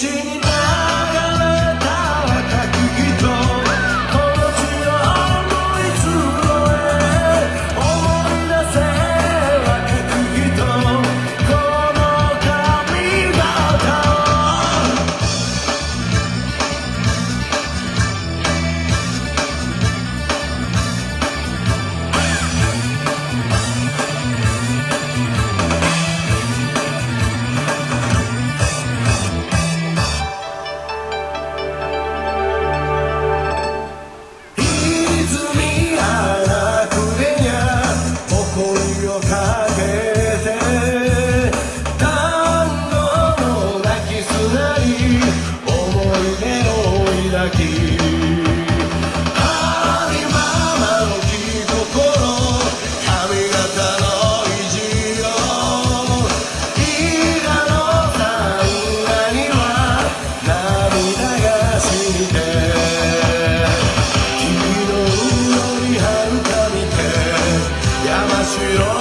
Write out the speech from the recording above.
Shitty you